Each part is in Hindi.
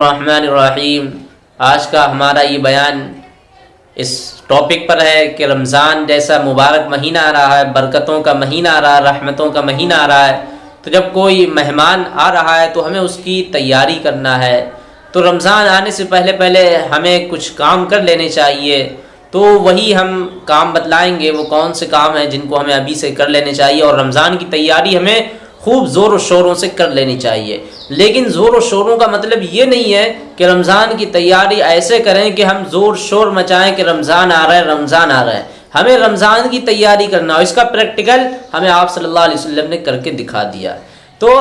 रहीम आज का हमारा ये बयान इस टॉपिक पर है कि रमज़ान जैसा मुबारक महीना आ रहा है, बरकतों का महीना आ रहा है, रहमतों का महीना आ रहा है तो जब कोई मेहमान आ रहा है तो हमें उसकी तैयारी करना है। तो रमज़ान आने से पहले पहले हमें कुछ काम कर लेने चाहिए। तो वही हम काम बतलाएँगे, वो कौन से काम हैं जिनको हमें अभी से कर लेने चाहिए और रमज़ान की तैयारी हमें खूब ज़ोर व शोरों से कर लेनी चाहिए। लेकिन ज़ोर व शोरों का मतलब ये नहीं है कि रमज़ान की तैयारी ऐसे करें कि हम ज़ोर, शोर मचाएँ कि रमज़ान आ रहा है, रमज़ान आ रहा है। हमें रमज़ान की तैयारी करना हो इसका प्रैक्टिकल हमें आप सल्लल्लाहु अलैहि वसल्लम ने करके दिखा दिया। तो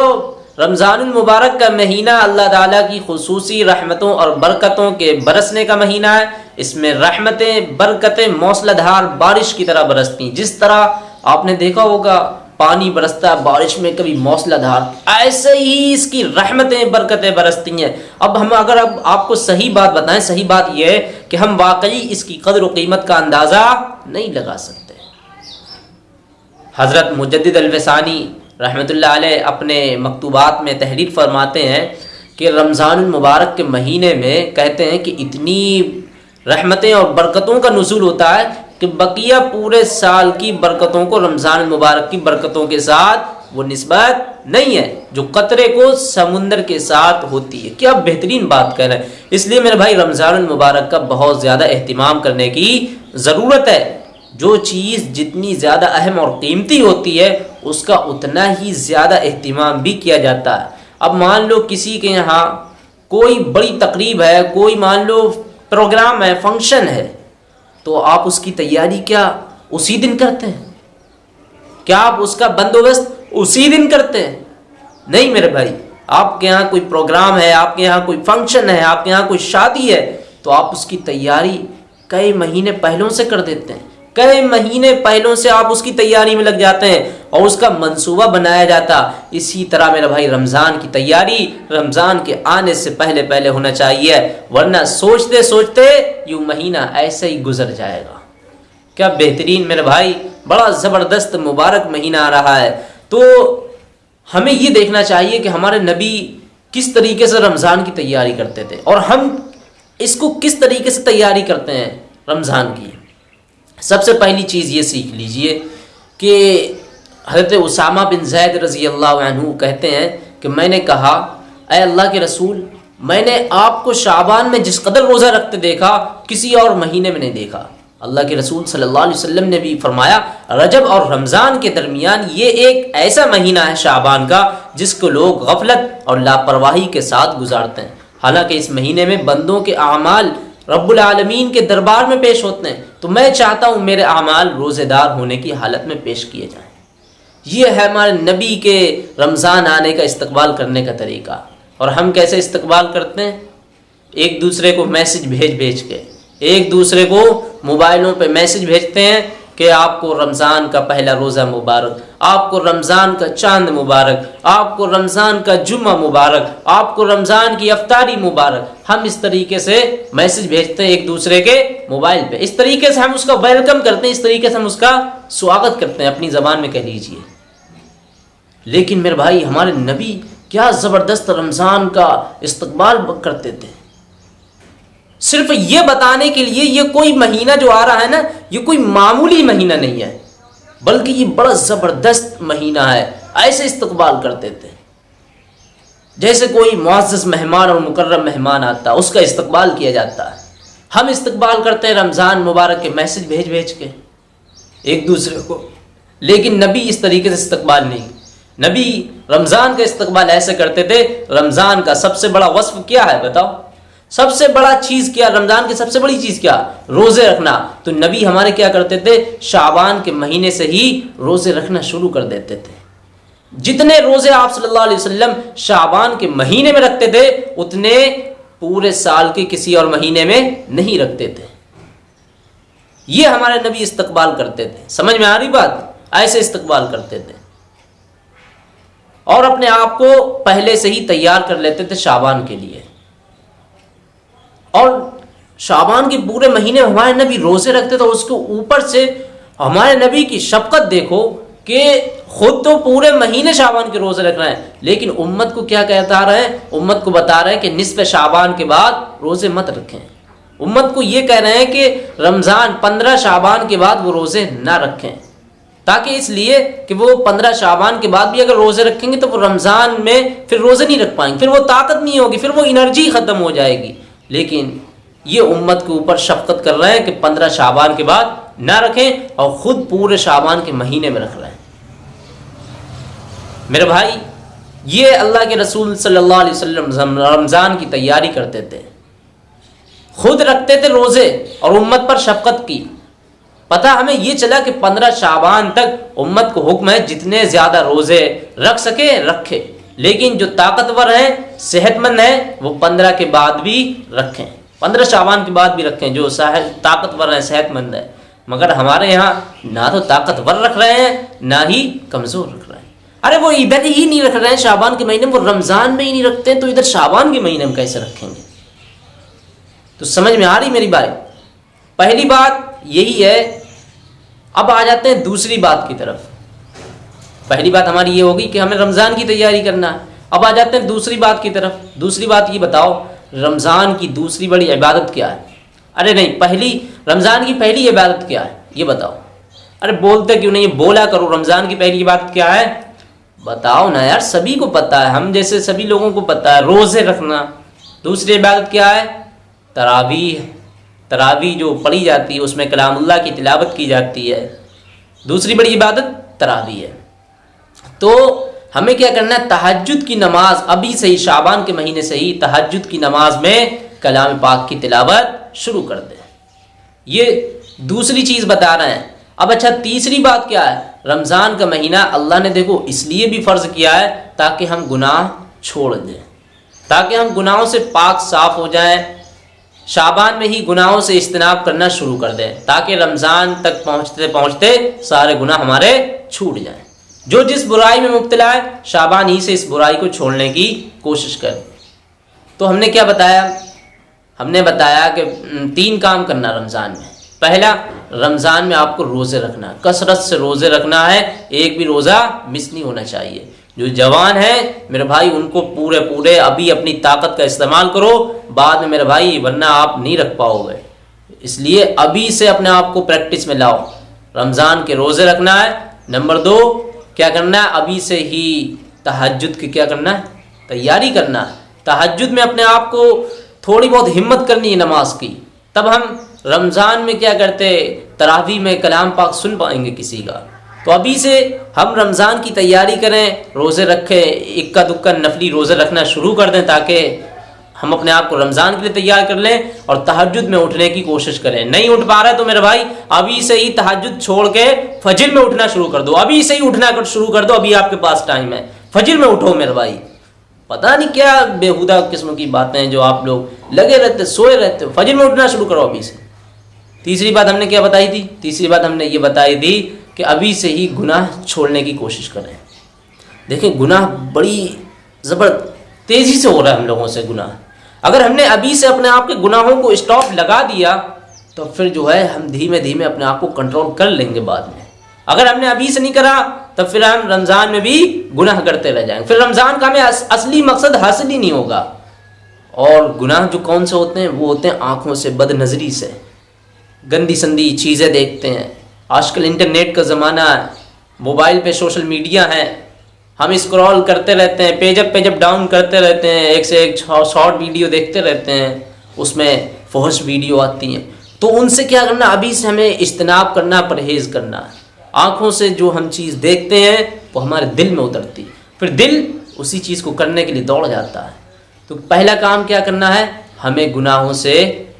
रमज़ान मुबारक का महीना अल्लाह ताला की खसूसी रहमतों और बरकतों के बरसने का महीना है। इसमें रहमतें, बरकतें, मौसलाधार बारिश की तरह बरसती जिस तरह आपने देखा होगा पानी बरसता है, बारिश में कभी मौसलाधार ऐसे ही इसकी रहमतें, बरकतें बरसती हैं। अब हम अगर अब आपको सही बात बताएँ, सही बात यह है कि हम वाकई इसकी कदर कीमत का अंदाज़ा नहीं लगा सकते। हज़रत मुजद अलवसानी रहमत अपने मकतूबात में तहरीर फरमाते हैं कि रमज़ान मुबारक के महीने में कहते हैं कि इतनी रहमतें और बरकतों का नजूल होता है कि बकिया पूरे साल की बरकतों को, रमज़ान मुबारक की बरकतों के साथ वो नस्बत नहीं है, जो कतरे को समुंदर के साथ होती है। क्या बेहतरीन बात कर रहे हैं? इसलिए मेरे भाई, रमज़ान मुबारक का बहुत ज़्यादा अहतमाम करने की ज़रूरत है। जो चीज़ जितनी ज़्यादा अहम और कीमती होती है, उसका उतना ही ज़्यादा अहतमाम भी किया जाता है। अब मान लो किसी के यहाँ कोई बड़ी तकरीब है, कोई मान लो प्रोग्राम है, फ़ंक्शन है तो आप उसकी तैयारी क्या उसी दिन करते हैं? क्या आप उसका बंदोबस्त उसी दिन करते हैं? नहीं मेरे भाई, आपके यहाँ कोई प्रोग्राम है, आपके यहाँ कोई फ़ंक्शन है, आपके यहाँ कोई शादी है तो आप उसकी तैयारी कई महीने पहलों से कर देते हैं। कई महीने पहलों से आप उसकी तैयारी में लग जाते हैं और उसका मंसूबा बनाया जाता। इसी तरह मेरा भाई रमज़ान की तैयारी रमज़ान के आने से पहले पहले होना चाहिए, वरना सोचते सोचते यू महीना ऐसे ही गुजर जाएगा। क्या बेहतरीन मेरे भाई, बड़ा ज़बरदस्त मुबारक महीना आ रहा है। तो हमें ये देखना चाहिए कि हमारे नबी किस तरीके से रमज़ान की तैयारी करते थे और हम इसको किस तरीके से तैयारी करते हैं रमज़ान की। सबसे पहली चीज़ ये सीख लीजिए कि हज़रत उसामा बिन जैद रज़ी अल्लाह कहते हैं कि मैंने कहा अय अल्लाह के रसूल, मैंने आपको शाबान में जिस कदर रोज़ा रखते देखा, किसी और महीने में नहीं देखा। अल्लाह के रसूल सल्लल्लाहु अलैहि वसल्लम ने भी फरमाया, रजब और रमज़ान के दरमियान ये एक ऐसा महीना है शाबान का, जिसको लोग गफलत और लापरवाही के साथ गुजारते हैं। हालाँकि इस महीने में बंदों के अमाल रब्बुल आलमीन के दरबार में पेश होते हैं तो मैं चाहता हूँ मेरे अमाल रोज़ेदार होने की हालत में पेश किए जाएँ। ये है हमारे नबी के रमज़ान आने का इस्तकबाल करने का तरीका। और हम कैसे इस्तकबाल करते हैं? एक दूसरे को मैसेज भेज भेज के, एक दूसरे को मोबाइलों पे मैसेज भेजते हैं कि आपको रमज़ान का पहला रोज़ा मुबारक, आपको रमज़ान का चाँद मुबारक, आपको रमज़ान का जुम्मा मुबारक, आपको रमज़ान की अफ्तारी मुबारक, हम इस तरीके से मैसेज भेजते हैं एक दूसरे के मोबाइल पे। इस तरीके से हम उसका वेलकम करते हैं, इस तरीके से हम उसका स्वागत करते हैं, अपनी ज़बान में कह लीजिए। लेकिन मेरे भाई, हमारे नबी क्या ज़बरदस्त रमज़ान का इस्तकबाल करते थे। सिर्फ़ ये बताने के लिए ये कोई महीना जो आ रहा है ना, ये कोई मामूली महीना नहीं है, बल्कि ये बड़ा ज़बरदस्त महीना है, ऐसे इस्तकबाल करते थे जैसे कोई मुआज़ मेहमान और मुकर्रम मेहमान आता है उसका इस्तकबाल किया जाता है। हम इस्तकबाल करते हैं रमज़ान मुबारक के मैसेज भेज भेज के, एक दूसरे को। लेकिन नबी इस तरीके से इस्तकबाल नहीं। नबी रमज़ान का इस्तकबाल ऐसे करते थे, रमज़ान का सबसे बड़ा वस्फ क्या है बताओ? सबसे बड़ा चीज़ क्या, रमज़ान की सबसे बड़ी चीज़ क्या? रोज़े रखना। तो नबी हमारे क्या करते थे? शाबान के महीने से ही रोज़े रखना शुरू कर देते थे। जितने रोज़े आप सल्लल्लाहु अलैहि वसल्लम शाबान के महीने में रखते थे, उतने पूरे साल के किसी और महीने में नहीं रखते थे। ये हमारे नबी इस्तकबाल करते थे। समझ में आ रही बात? ऐसे इस्तकबाल करते थे। और अपने आप को पहले से ही तैयार कर लेते थे शाबान के लिए। और शाबान के पूरे महीने हमारे नबी रोज़े रखते थे, उसके ऊपर से हमारे नबी की शफकत देखो कि खुद तो पूरे महीने शाबान के रोज़े रख रहे हैं। लेकिन उम्मत को क्या कहता रहे हैं? उम्मत को बता रहे हैं कि निसफ शाबान के बाद रोज़े मत रखें। उम्मत को ये कह रहे हैं कि रमज़ान पंद्रह शाबान के बाद वो रोज़े ना रखें। ताकि इसलिए कि वो पंद्रह शाबान के बाद भी अगर रोज़े रखेंगे तो वो रमज़ान में फिर रोज़े नहीं रख पाएँगे। फिर वो ताकत नहीं होगी, फिर वो एनर्जी ख़त्म हो जाएगी। लेकिन ये उम्मत के ऊपर शफकत कर रहे हैं कि पंद्रह शाबान के बाद ना रखें और ख़ुद पूरे शाबान के महीने में रख रहे हैं। मेरे भाई, ये अल्लाह के रसूल सल्लल्लाहु अलैहि वसल्लम रमज़ान की तैयारी करते थे। खुद रखते थे रोज़े और उम्मत पर शफकत की। पता हमें ये चला कि पंद्रह शाबान तक उम्मत को हुक्म है जितने ज़्यादा रोज़े रख सके, रखे। लेकिन जो ताकतवर हैं, सेहतमंद हैं, वो पंद्रह के बाद भी रखें। पंद्रह शाबान के बाद भी रखें, जो ताकतवर हैं, सेहतमंद है। मगर हमारे यहाँ ना तो ताकतवर रख रहे हैं, ना ही कमज़ोर रख रहे हैं। अरे वो इधर ही नहीं रख रहे हैं, शाबान के महीने में, वो रमज़ान में ही नहीं रखते हैं तो इधर शाबान के महीने में कैसे रखेंगे? तो समझ में आ रही मेरी बात पहली बात यही है, अब आ जाते हैं दूसरी बात की तरफ़। पहली बात हमारी ये होगी कि हमें रमज़ान की तैयारी करना है। अब आ जाते हैं दूसरी बात की तरफ़। दूसरी बात ये बताओ, रमज़ान की दूसरी बड़ी इबादत क्या है? अरे नहीं, पहली, रमज़ान की पहली इबादत क्या है? ये बताओ। अरे बोलते क्यों नहीं? बोला करो, रमज़ान की पहली इबादत क्या है? बताओ ना यार, सभी को पता है। हम जैसे सभी लोगों को पता है, रोज़े रखना। दूसरी इबादत क्या है? तरावी तरावी जो पढ़ी जाती है, उसमें कलामुल्ला की तिलावत की जाती है। दूसरी बड़ी इबादत तरावी है। तो हमें क्या करना है? तहजद की नमाज़, अभी से ही शाबान के महीने से ही तहजद की नमाज़ में कलाम पाक की तिलावत शुरू कर दें। ये दूसरी चीज़ बता रहे हैं। अब अच्छा तीसरी बात क्या है? रमज़ान का महीना अल्लाह ने देखो इसलिए भी फ़र्ज़ किया है ताकि हम गुनाह छोड़ दें। ताकि हम गुनाहों से पाक साफ़ हो जाएँ, शाबान में ही गुनाहों से इज्तनाब करना शुरू कर दें, ताकि रमज़ान तक पहुँचते पहुँचते सारे गुनाह हमारे छूट जाएँ। जो जिस बुराई में मुबतला है, शाबान ही से इस बुराई को छोड़ने की कोशिश करें। तो हमने क्या बताया? हमने बताया कि तीन काम करना रमज़ान में। पहला, रमज़ान में आपको रोज़े रखना कसरत से रोज़े रखना है, एक भी रोज़ा मिस नहीं होना चाहिए। जो जवान है, मेरे भाई, उनको पूरे पूरे अभी अपनी ताकत का इस्तेमाल करो, बाद में मेरे भाई, वरना आप नहीं रख पाओगे। इसलिए अभी से अपने आप को प्रैक्टिस में लाओ। रमज़ान के रोज़े रखना है, नंबर दो क्या करना है? अभी से ही तहजद की क्या करना है? तैयारी करना है। तहजद में अपने आप को थोड़ी बहुत हिम्मत करनी है नमाज़ की। तब हम रमज़ान में क्या करते, तरावी में कलाम पाक सुन पाएँगे किसी का। तो अभी से हम रमज़ान की तैयारी करें, रोज़े रखें, इक्का दुक्का नफली रोज़े रखना शुरू कर दें ताकि हम अपने आप को रमज़ान के लिए तैयार कर लें और तहजद में उठने की कोशिश करें। नहीं उठ पा रहा है तो मेरे भाई, अभी से ही तहजद छोड़ के फजिल में उठना शुरू कर दो। अभी से ही उठना शुरू कर दो, अभी आपके पास टाइम है। फजर में उठो मेरे भाई। पता नहीं क्या बेहुदा किस्म की बातें हैं जो आप लोग लगे रहते, सोए रहते फजर में उठना शुरू करो अभी से। तीसरी बात हमने क्या बताई थी? तीसरी बात हमने ये बताई थी कि अभी से ही गुनाह छोड़ने की कोशिश करें। देखें, गुनाह बड़ी ज़बर तेज़ी से हो रहा है हम लोगों से गुनाह। अगर हमने अभी से अपने आप के गुनाहों को स्टॉप लगा दिया तो फिर जो है, हम धीमे धीमे अपने आप को कंट्रोल कर लेंगे बाद में। अगर हमने अभी से नहीं करा तो फिर हम रमज़ान में भी गुनाह करते रह जाएँगे। फिर रमज़ान का हमें असली मकसद हासिल ही नहीं होगा। और गुनाह जो कौन से होते हैं, वो होते हैं आँखों से बद नज़री से। गंदी संदी चीज़ें देखते हैं। आजकल इंटरनेट का ज़माना है, मोबाइल पे सोशल मीडिया है। हम स्क्रॉल करते रहते हैं पेजअप पेजअप डाउन करते रहते हैं, एक से एक शॉर्ट वीडियो देखते रहते हैं, उसमें फहश वीडियो आती हैं। तो उनसे क्या करना, अभी से हमें इज्तनाब करना, परहेज़ करना। आँखों से जो हम चीज़ देखते हैं, वो हमारे दिल में उतरती फिर दिल उसी चीज़ को करने के लिए दौड़ जाता है। तो पहला काम क्या करना है, हमें गुनाहों से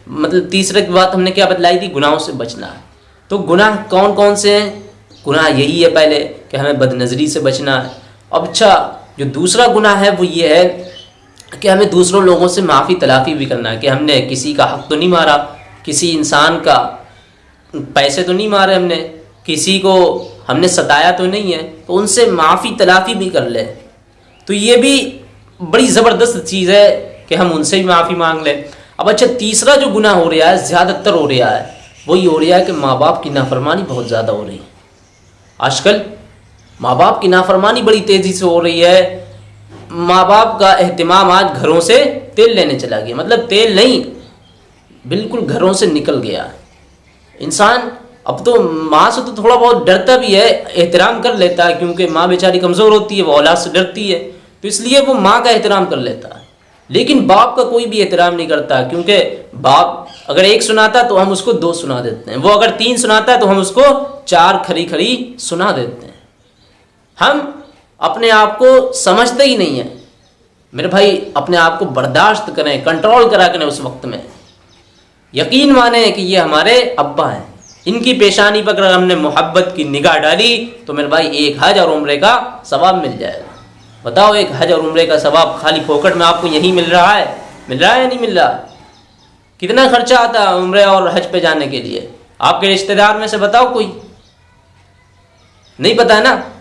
मतलब तीसरे की बात हमने क्या बतलाई थी, गुनाहों से बचना है। तो गुनाह कौन कौन से हैं? गुनाह यही है पहले कि हमें बदनज़री से बचना है। अब अच्छा जो दूसरा गुना है वो ये है कि हमें दूसरों लोगों से माफ़ी, तलाफ़ी भी करना है कि हमने किसी का हक तो नहीं मारा, किसी इंसान का पैसे तो नहीं मारे हमने, किसी को हमने सताया तो नहीं है तो उनसे माफ़ी, तलाफ़ी भी कर ले। तो ये भी बड़ी ज़बरदस्त चीज़ है कि हम उनसे भी माफ़ी मांग लें। अब अच्छा तीसरा जो गुनाह हो रहा है, ज़्यादातर हो रहा है, वही हो रहा है कि माँ बाप की नाफरमानी बहुत ज़्यादा हो रही है। आजकल माँ बाप की नाफरमानी बड़ी तेज़ी से हो रही है। माँ बाप का अहतमाम आज घरों से तेल लेने चला गया। मतलब तेल नहीं, बिल्कुल घरों से निकल गया। इंसान, अब तो माँ से तो थोड़ा बहुत डरता भी है, एहतराम कर लेता है, क्योंकि माँ बेचारी कमज़ोर होती है, वो औलाद से डरती है। तो इसलिए वो माँ का एहतराम कर लेता है। लेकिन बाप का कोई भी एहतराम नहीं करता, क्योंकि बाप अगर एक सुनाता तो हम उसको दो सुना देते हैं। वो अगर तीन सुनाता है तो हम उसको चार खरी खरी सुना देते हैं। हम अपने आप को समझते ही नहीं है। मेरे भाई, अपने आप को बर्दाश्त करें कंट्रोल करा करें उस वक्त में। यकीन माने कि ये हमारे अब्बा हैं। इनकी पेशानी पर अगर हमने मोहब्बत की निगाह डाली तो मेरे भाई, एक हज और उम्र का सवाब मिल जाएगा। बताओ, एक हज और उम्र का सवाब खाली फोकट में आपको यहीं मिल रहा है? मिल रहा है या नहीं मिल रहा? कितना खर्चा आता है उम्र और हज पे जाने के लिए? आपके रिश्तेदार में से बताओ कोई? नहीं पता है ना?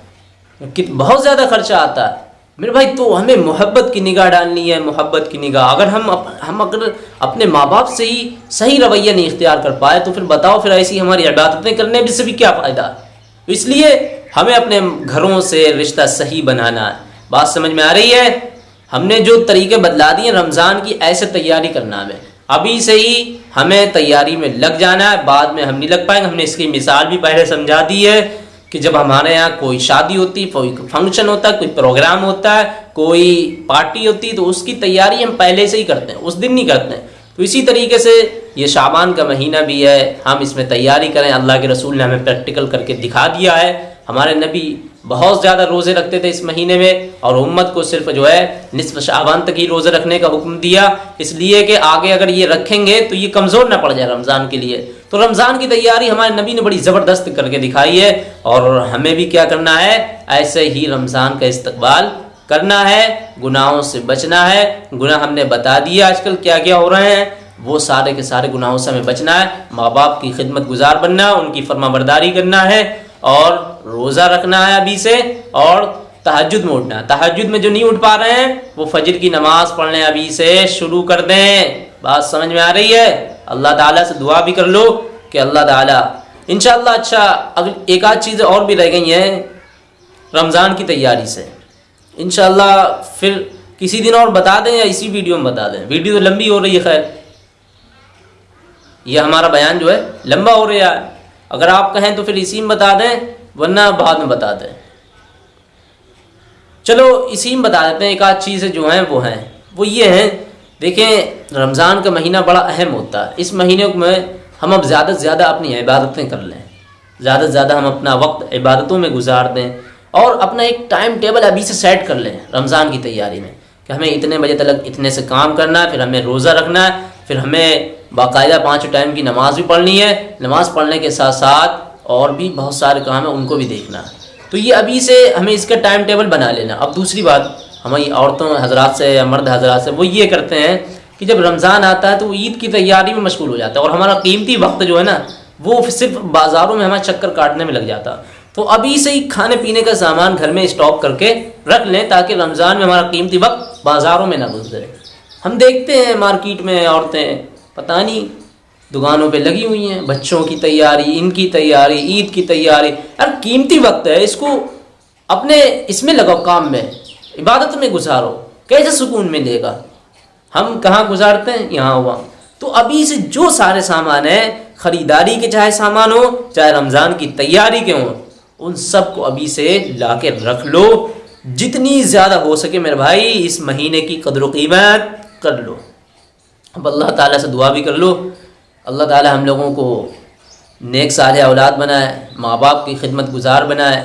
कि बहुत ज़्यादा खर्चा आता है। मेरे भाई तो हमें मोहब्बत की निगाह डालनी है मोहब्बत की निगाह। अगर हम अप, हम अगर अपने माँ बाप से ही सही रवैया नहीं इख्तियार कर पाए तो फिर बताओ फिर ऐसी हमारी इबादतें करने भी से भी क्या फ़ायदा? तो इसलिए हमें अपने घरों से रिश्ता सही बनाना है। बात समझ में आ रही है? हमने जो तरीके बदला दिए रमज़ान की ऐसे तैयारी करना हमें। अभी से ही हमें तैयारी में लग जाना है बाद में हम नहीं लग पाएँगे। हमने इसकी मिसाल भी पहले समझा दी है। कि जब हमारे यहाँ कोई शादी होती, कोई फ़ंक्शन होता है कोई प्रोग्राम होता है कोई पार्टी होती तो उसकी तैयारी हम पहले से ही करते हैं, उस दिन नहीं करते हैं। तो इसी तरीके से ये शाबान का महीना भी है, हम इसमें तैयारी करें, अल्लाह के रसूल ने हमें प्रैक्टिकल करके दिखा दिया है। हमारे नबी बहुत ज़्यादा रोज़े रखते थे इस महीने में और उम्मत को सिर्फ़ जो है निसफ शाबान तक ही रोज़े रखने का हुक्म दिया। इसलिए कि आगे अगर ये रखेंगे तो ये कमज़ोर ना पड़ जाए रमज़ान के लिए। तो रमज़ान की तैयारी हमारे नबी ने बड़ी ज़बरदस्त करके दिखाई है और हमें भी क्या करना है? ऐसे ही रमज़ान का इस्तकबाल करना है, गुनाहों से बचना है। गुनाह हमने बता दिया आजकल क्या क्या हो रहे हैं। वो सारे के सारे गुनाहों से हमें बचना है। माँ बाप की खिदमत गुजार बनना, उनकी फर्माबरदारी करना है। और रोज़ा रखना है अभी से, और तहजद में उठना तहजद में जो नहीं उठ पा रहे हैं, वो फजर की नमाज़ पढ़ने अभी से, शुरू कर दें। बात समझ में आ रही है? अल्लाह ताला से दुआ भी कर लो कि अल्लाह ताला इनशाला अच्छा अगर एक आध चीज़ें और भी रह गई हैं रमज़ान की तैयारी से। इनशाला फिर किसी दिन और बता दें या इसी वीडियो में बता दें। वीडियो तो लंबी हो रही है, खैर। यह हमारा बयान जो है, लंबा हो रहा है। अगर आप कहें तो फिर इसी में बता दें, वरना बाद में बता दें। चलो, इसी में बता देते हैं, एक आध चीज़ें जो हैं, वो हैं। वो ये हैं, देखें, रमज़ान का महीना बड़ा अहम होता है। इस महीने में हम अब ज़्यादा से ज़्यादा अपनी इबादतें कर लें। ज़्यादा से ज़्यादा हम अपना वक्त इबादतों में गुजार दें और अपना एक टाइम टेबल अभी से सेट कर लें, रमज़ान की तैयारी में, कि हमें इतने बजे तक इतने से काम करना है, फिर हमें रोज़ा रखना है फिर हमें बाकायदा पाँच टाइम की नमाज़ भी पढ़नी है। नमाज़ पढ़ने के साथ साथ और भी बहुत सारे काम हैं, उनको भी देखना। तो ये अभी से हमें इसका टाइम टेबल बना लेना। अब दूसरी बात हमारी औरतों, हजरात से या मर्द हजरात से, वो ये करते हैं कि जब रमज़ान आता है तो ईद की तैयारी में मशगूल हो जाता है। और हमारा कीमती वक्त जो है ना, वो सिर्फ़ बाज़ारों में हमारा चक्कर काटने में लग जाता। तो अभी से ही खाने पीने का सामान घर में स्टॉक करके रख लें ताकि रमज़ान में हमारा कीमती वक्त बाज़ारों में ना गुजरे। हम देखते हैं मार्केट में औरतें, पता नहीं, दुकानों पे लगी हुई हैं, बच्चों की तैयारी, इनकी तैयारी, ईद की तैयारी। यार कीमती वक्त है, इसको अपने इसमें लगाओ काम में, इबादत में गुजारो, कैसे सुकून मिलेगा? हम कहाँ गुजारते हैं? यहाँ हुआ। तो अभी से जो सारे सामान हैं, ख़रीदारी के चाहे सामान हो, चाहे रमज़ान की तैयारी के हों, उन सबको अभी से ला रख लो। जितनी ज़्यादा हो सके मेरे भाई, इस महीने की कदर कीमत कर लो। अब अल्लाह ताला से दुआ भी कर लो। अल्लाह ताला हम लोगों को नेक साल औलाद बनाए माँ बाप की खिदमत गुजार बनाए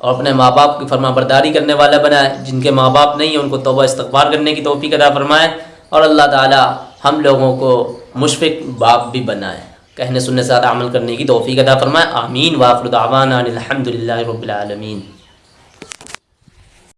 और अपने माँ बाप की फरमा बरदारी करने वाला बनाए, जिनके माँ बाप नहीं है, उनको तोबा इस्तबार करने की तोफ़ी अदा फरमाए और अल्लाह ताला हम लोगों को मुशफ़ बाप भी बनाए। कहने सुनने साथ अमल करने की तोफ़ी अदा फरमाए। आमीन। वाफ़रदावान अलहमदिल्ला रबालमीन